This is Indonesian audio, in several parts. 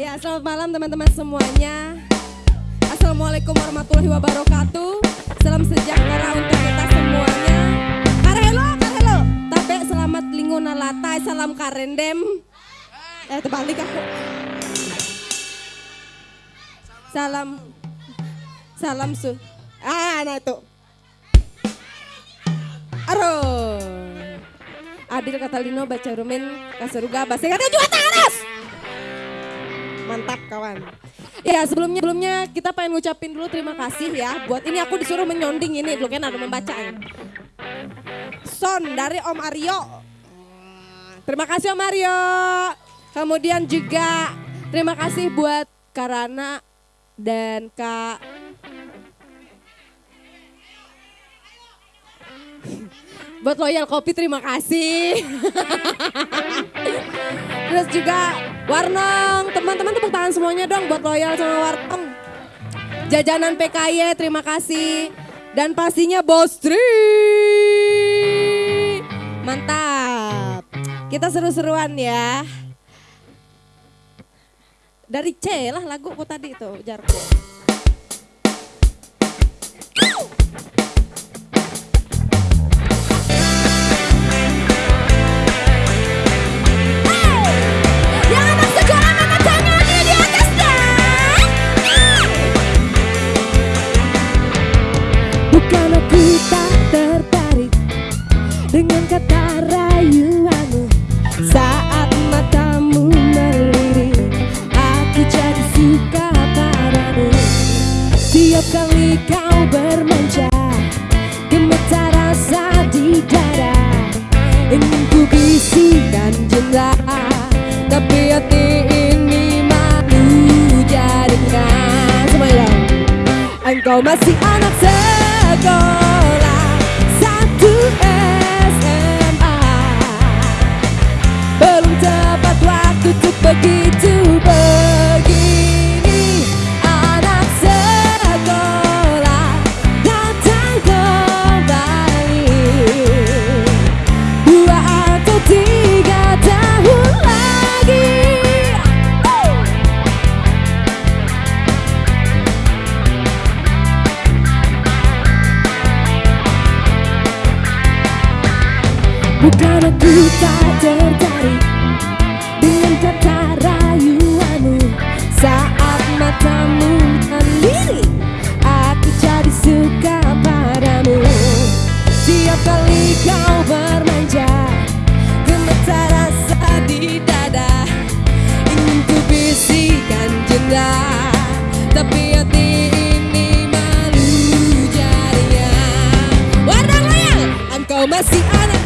Ya, selamat malam teman-teman semuanya. Assalamualaikum warahmatullahi wabarakatuh. Salam sejahtera untuk kita semuanya. Karelo, karelo. Tapi selamat linguna latai, salam karendem. Eh, terbalik aku. Salam. Salam su. Ah, nah itu. Aduh. Adil Katalino baca rumin kaseruga bahasa kata. Mantap kawan. Ya sebelumnya sebelumnya kita pengen ngucapin dulu terima kasih ya buat ini aku disuruh menyonding ini dulu kan ada membaca Son dari Om Aryo. Terima kasih Om Aryo. Kemudian juga terima kasih buat Karana dan Kak buat loyal kopi terima kasih. Terus juga Warnong, teman-teman tepuk tangan semuanya dong buat loyal sama Warnong. Jajanan PKY terima kasih. Dan pastinya Bos Tri. Mantap. Kita seru-seruan ya. Dari C lah lagu kok tadi itu Jarko. Aku tak tertarik dengan kata rayuanmu. Saat matamu melirik aku jadi suka padamu. Tiap kali kau bermanja gemetar rasa di dada. Ingin ku bisikan jenda tapi hati ini malu jadinya semuanya Engkau masih anak sekolah satu SMA Belum tepat waktu untuk begitu begini aku tak tertarik dengan kata rayuanmu. Saat matamu melirik aku jadi suka padamu. Setiap kali kau bermanja gemetar rasa di dada. Ingin ku bisikan tapi hati ini malu jadinya warna loyal engkau masih anak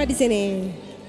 semua di sini.